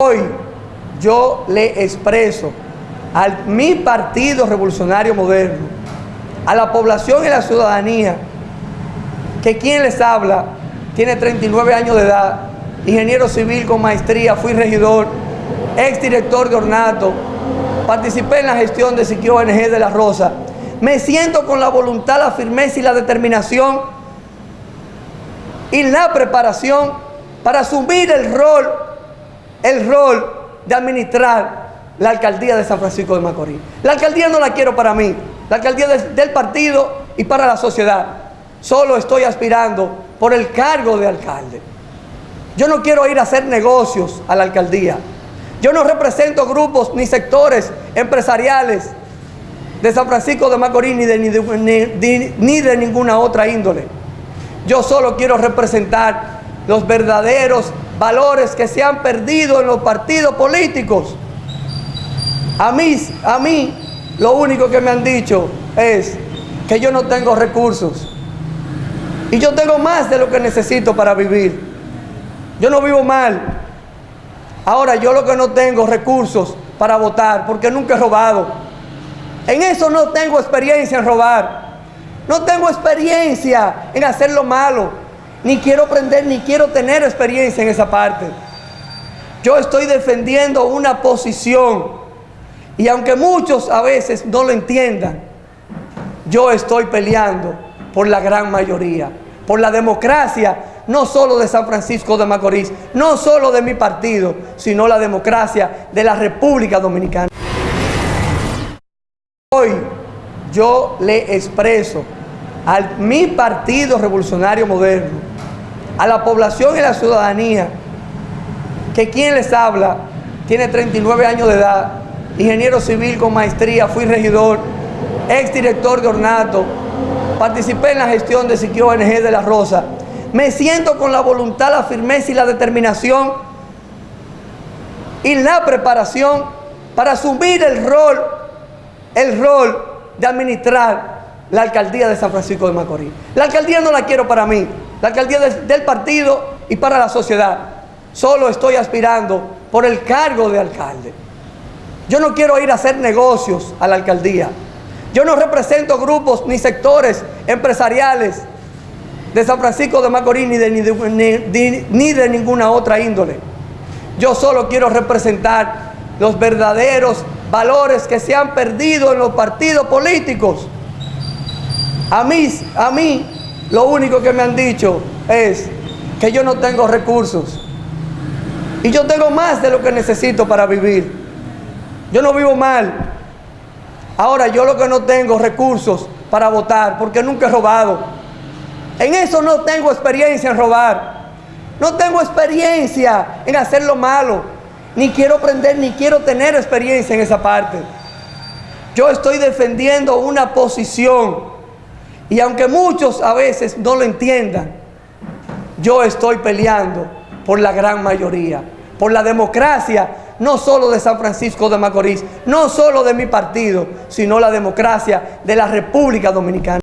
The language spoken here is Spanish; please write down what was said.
Hoy yo le expreso a mi partido revolucionario moderno, a la población y la ciudadanía, que quien les habla tiene 39 años de edad, ingeniero civil con maestría, fui regidor, exdirector de ornato, participé en la gestión de Siquio ONG de La Rosa. Me siento con la voluntad, la firmeza y la determinación y la preparación para asumir el rol el rol de administrar la alcaldía de San Francisco de Macorís. La alcaldía no la quiero para mí, la alcaldía del partido y para la sociedad. Solo estoy aspirando por el cargo de alcalde. Yo no quiero ir a hacer negocios a la alcaldía. Yo no represento grupos ni sectores empresariales de San Francisco de Macorís ni de, ni ni de ninguna otra índole. Yo solo quiero representar los verdaderos valores que se han perdido en los partidos políticos. A mí, a mí lo único que me han dicho es que yo no tengo recursos. Y yo tengo más de lo que necesito para vivir. Yo no vivo mal. Ahora yo lo que no tengo recursos para votar porque nunca he robado. En eso no tengo experiencia en robar. No tengo experiencia en hacer lo malo ni quiero aprender, ni quiero tener experiencia en esa parte. Yo estoy defendiendo una posición y aunque muchos a veces no lo entiendan, yo estoy peleando por la gran mayoría, por la democracia, no solo de San Francisco de Macorís, no solo de mi partido, sino la democracia de la República Dominicana. Hoy yo le expreso a mi partido revolucionario moderno, a la población y la ciudadanía, que quien les habla tiene 39 años de edad, ingeniero civil con maestría, fui regidor, exdirector de ornato, participé en la gestión de Siquio ONG de La Rosa. Me siento con la voluntad, la firmeza y la determinación y la preparación para asumir el rol, el rol de administrar la alcaldía de San Francisco de Macorís. La alcaldía no la quiero para mí, la alcaldía del partido y para la sociedad. Solo estoy aspirando por el cargo de alcalde. Yo no quiero ir a hacer negocios a la alcaldía. Yo no represento grupos ni sectores empresariales de San Francisco de Macorís ni de, ni de ninguna otra índole. Yo solo quiero representar los verdaderos valores que se han perdido en los partidos políticos a mí, a mí, lo único que me han dicho es que yo no tengo recursos. Y yo tengo más de lo que necesito para vivir. Yo no vivo mal. Ahora yo lo que no tengo recursos para votar porque nunca he robado. En eso no tengo experiencia en robar. No tengo experiencia en hacer lo malo. Ni quiero aprender, ni quiero tener experiencia en esa parte. Yo estoy defendiendo una posición y aunque muchos a veces no lo entiendan, yo estoy peleando por la gran mayoría, por la democracia, no solo de San Francisco de Macorís, no solo de mi partido, sino la democracia de la República Dominicana.